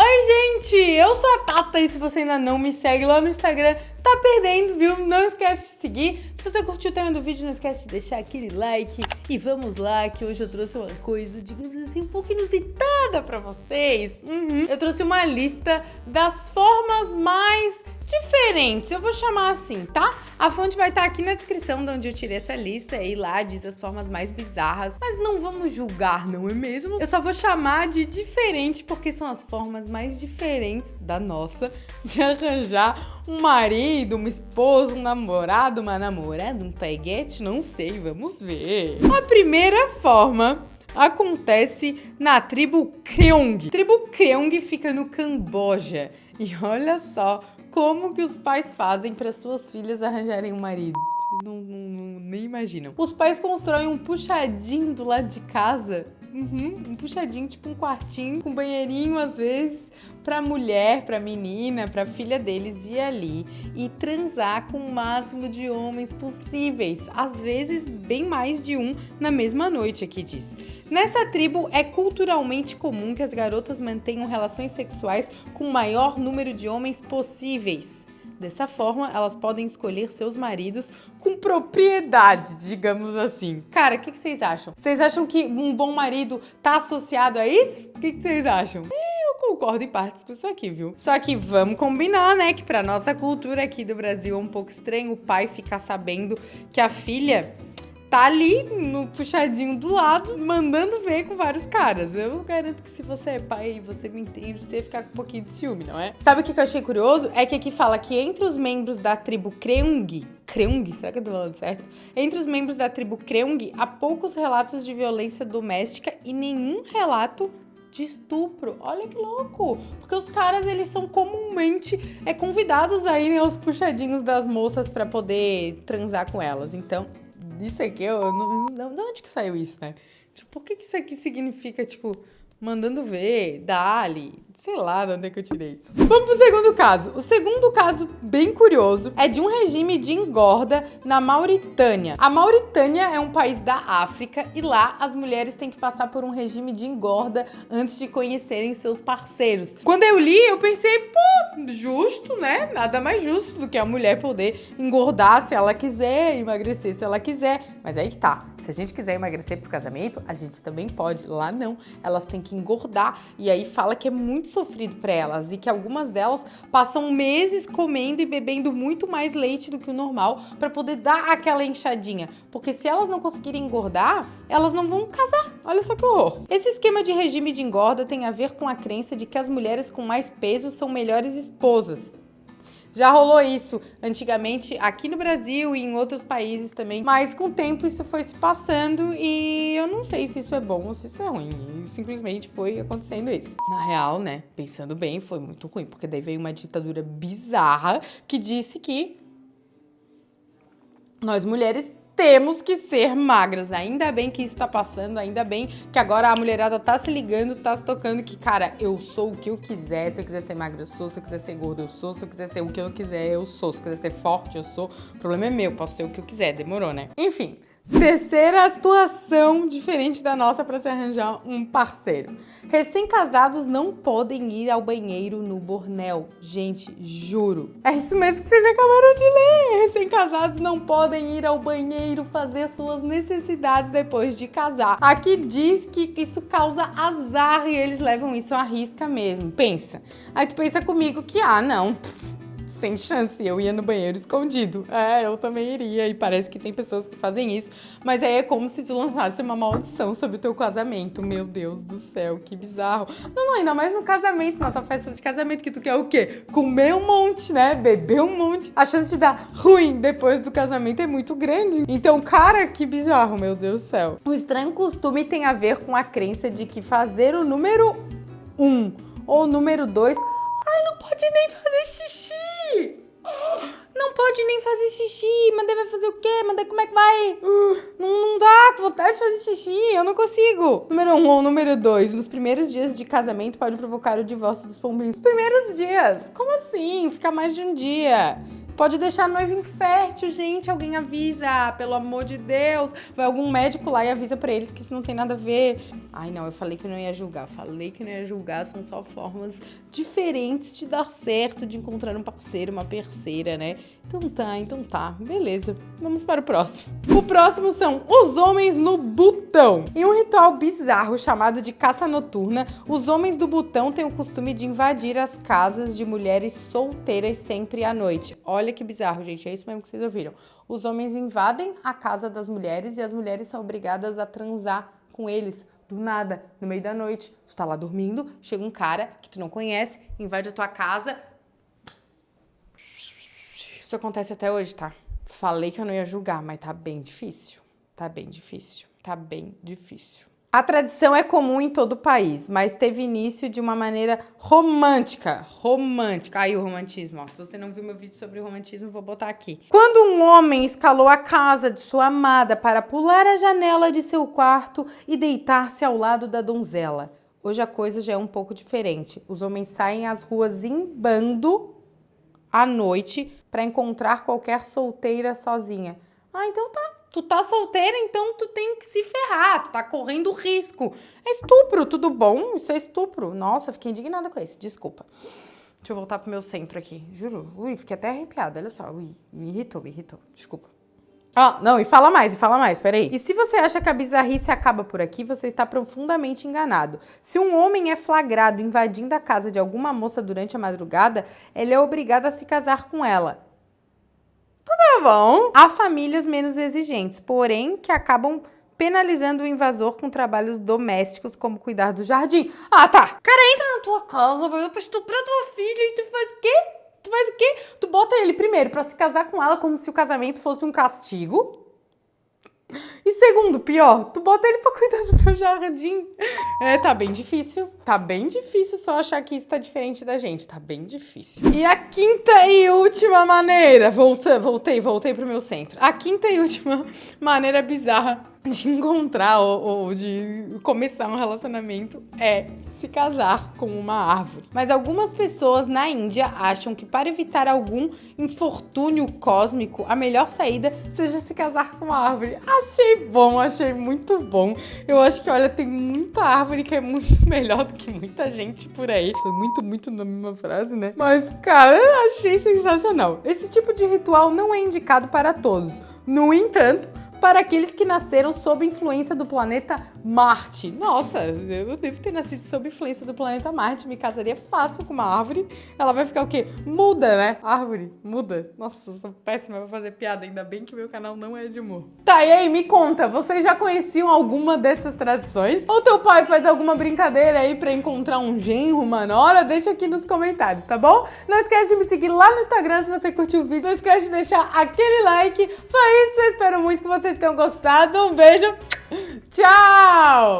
Oi, gente! Eu sou a Tata e se você ainda não me segue lá no Instagram, tá perdendo, viu? Não esquece de seguir. Se você curtiu o tema do vídeo, não esquece de deixar aquele like. E vamos lá, que hoje eu trouxe uma coisa, digamos assim, um pouco inusitada pra vocês. Uhum. Eu trouxe uma lista das formas mais diferentes, eu vou chamar assim, tá? A fonte vai estar tá aqui na descrição de onde eu tirei essa lista e lá diz as formas mais bizarras, mas não vamos julgar, não é mesmo? Eu só vou chamar de diferente porque são as formas mais diferentes da nossa de arranjar um marido, uma esposa, um namorado, uma namorada, um peguete, não sei, vamos ver. A primeira forma acontece na tribo Kreong. A tribo Kreong fica no Camboja. E olha só como que os pais fazem para suas filhas arranjarem um marido. Não, não, não, nem imaginam. Os pais constroem um puxadinho do lado de casa. Uhum, um puxadinho, tipo um quartinho, com banheirinho às vezes, pra mulher, pra menina, pra filha deles ir ali e transar com o máximo de homens possíveis. Às vezes, bem mais de um na mesma noite, aqui diz. Nessa tribo, é culturalmente comum que as garotas mantenham relações sexuais com o maior número de homens possíveis. Dessa forma, elas podem escolher seus maridos com propriedade, digamos assim. Cara, o que, que, vocês acham? Vocês acham que um bom marido tá associado a isso? O que, que vocês acham? Concordo em partes com isso aqui, viu? Só que vamos combinar, né, que pra nossa cultura aqui do Brasil é um pouco estranho o pai ficar sabendo que a filha tá ali no puxadinho do lado, mandando ver com vários caras. Eu garanto que se você é pai e você me entende, você ia ficar com um pouquinho de ciúme, não é? Sabe o que eu achei curioso? É que aqui fala que entre os membros da tribo Kreung, Kreung, será que eu tô falando certo? Entre os membros da tribo Kreung, há poucos relatos de violência doméstica e nenhum relato de estupro. Olha que louco! Porque os caras, eles são comumente é, convidados a irem aos puxadinhos das moças para poder transar com elas. Então, isso aqui, eu não, não, de onde que saiu isso, né? Tipo, por que, que isso aqui significa, tipo, mandando ver, dali, sei lá de onde é que eu tirei isso. Vamos pro segundo caso. O segundo caso, bem curioso, é de um regime de engorda na Mauritânia. A Mauritânia é um país da África e lá as mulheres têm que passar por um regime de engorda antes de conhecerem seus parceiros. Quando eu li, eu pensei, pô, justo, né? Nada mais justo do que a mulher poder engordar se ela quiser, emagrecer se ela quiser. Mas aí que tá. Se a gente quiser emagrecer pro casamento, a gente também pode. Lá não. Elas têm que engordar. E aí fala que é muito sofrido para elas e que algumas delas passam meses comendo e bebendo muito mais leite do que o normal para poder dar aquela enxadinha. Porque se elas não conseguirem engordar, elas não vão casar. Olha só que horror. Esse esquema de regime de engorda tem a ver com a crença de que as mulheres com mais peso são melhores esposas. Já rolou isso antigamente aqui no Brasil e em outros países também, mas com o tempo isso foi se passando e eu não sei se isso é bom ou se isso é ruim. simplesmente foi acontecendo isso. Na real, né, pensando bem, foi muito ruim, porque daí veio uma ditadura bizarra que disse que nós mulheres temos que ser magras. Ainda bem que isso tá passando, ainda bem que agora a mulherada tá se ligando, tá se tocando que, cara, eu sou o que eu quiser. Se eu quiser ser magra, eu sou. Se eu quiser ser gorda, eu sou. Se eu quiser ser o que eu quiser, eu sou. Se eu quiser ser forte, eu sou. O problema é meu, posso ser o que eu quiser. Demorou, né? Enfim, Terceira situação diferente da nossa para se arranjar um parceiro. Recém-casados não podem ir ao banheiro no bornel. Gente, juro. É isso mesmo que vocês acabaram de ler. Recém-casados não podem ir ao banheiro fazer suas necessidades depois de casar. Aqui diz que isso causa azar e eles levam isso à risca mesmo. Pensa. Aí tu pensa comigo que, ah, não, pff, sem chance, eu ia no banheiro escondido. É, eu também iria, e parece que tem pessoas que fazem isso, mas aí é como se tu lançasse uma maldição sobre o teu casamento. Meu Deus do céu, que bizarro. Não, não, ainda mais no casamento, na tua festa de casamento, que tu quer o quê? Comer um monte, né? Beber um monte. A chance de dar ruim depois do casamento é muito grande. Então, cara, que bizarro, meu Deus do céu. O estranho costume tem a ver com a crença de que fazer o número um ou o número dois Ai, não pode nem fazer xixi. Não pode nem fazer xixi. Mandei vai fazer o quê? Mandei como é que vai? Não, não dá, com vontade de fazer xixi. Eu não consigo. Número um ou número dois. Nos primeiros dias de casamento pode provocar o divórcio dos pombinhos. Os primeiros dias? Como assim? Ficar mais de um dia. Pode deixar a noiva infértil, gente. Alguém avisa, pelo amor de Deus. Vai algum médico lá e avisa pra eles que isso não tem nada a ver. Ai, não, eu falei que não ia julgar. Falei que não ia julgar. São só formas diferentes de dar certo, de encontrar um parceiro, uma parceira, né? Então tá, então tá. Beleza. Vamos para o próximo. O próximo são os homens no botão. Em um ritual bizarro chamado de caça noturna, os homens do botão têm o costume de invadir as casas de mulheres solteiras sempre à noite. Olha que bizarro, gente. É isso mesmo que vocês ouviram. Os homens invadem a casa das mulheres e as mulheres são obrigadas a transar com eles do nada, no meio da noite. Tu tá lá dormindo, chega um cara que tu não conhece, invade a tua casa. Isso acontece até hoje, tá? Falei que eu não ia julgar, mas tá bem difícil. Tá bem difícil. Tá bem difícil. A tradição é comum em todo o país, mas teve início de uma maneira romântica. Romântica. Aí o romantismo. Ó. Se você não viu meu vídeo sobre romantismo, vou botar aqui. Quando um homem escalou a casa de sua amada para pular a janela de seu quarto e deitar-se ao lado da donzela. Hoje a coisa já é um pouco diferente. Os homens saem às ruas em bando à noite para encontrar qualquer solteira sozinha. Ah, então tá tu tá solteira, então tu tem que se ferrar, tu tá correndo risco. É estupro, tudo bom? Isso é estupro. Nossa, fiquei indignada com isso, desculpa. Deixa eu voltar pro meu centro aqui, juro. Ui, fiquei até arrepiada, olha só. Ui, me irritou, me irritou, desculpa. Oh, não, e fala mais, e fala mais, peraí. E se você acha que a bizarrice acaba por aqui, você está profundamente enganado. Se um homem é flagrado invadindo a casa de alguma moça durante a madrugada, ele é obrigado a se casar com ela. Tá bom. Há famílias menos exigentes, porém que acabam penalizando o invasor com trabalhos domésticos, como cuidar do jardim. Ah, tá. Cara entra na tua casa, vai pra estuprar tua filha e tu faz o quê? Tu faz o quê? Tu bota ele primeiro pra se casar com ela como se o casamento fosse um castigo. E segundo, pior, tu bota ele pra cuidar do teu jardim. É, tá bem difícil. Tá bem difícil só achar que isso tá diferente da gente. Tá bem difícil. E a quinta e última maneira. Voltei, voltei, voltei pro meu centro. A quinta e última maneira bizarra de encontrar ou, ou, de começar um relacionamento é se casar com uma árvore. Mas algumas pessoas na Índia acham que para evitar algum infortúnio cósmico, a melhor saída seja se casar com uma árvore. Achei bom, achei muito bom. Eu acho que, olha, tem muita árvore que é muito melhor do que muita gente por aí. Foi muito, muito na mesma frase, né? Mas, cara, eu achei sensacional. Esse tipo de ritual não é indicado para todos. No entanto, para aqueles que nasceram sob influência do planeta Marte. Nossa, eu devo ter nascido sob influência do planeta Marte, me casaria fácil com uma árvore. Ela vai ficar o quê? Muda, né? Árvore, muda. Nossa, sou péssima pra fazer piada, ainda bem que meu canal não é de humor. Tá, e aí, me conta, vocês já conheciam alguma dessas tradições? Ou teu pai faz alguma brincadeira aí pra encontrar um genro, uma nora? Deixa aqui nos comentários, tá bom? Não esquece de me seguir lá no Instagram se você curtiu o vídeo. Não esquece de deixar aquele like. Foi isso, eu espero muito que você vocês tenham gostado. Um beijo. Tchau!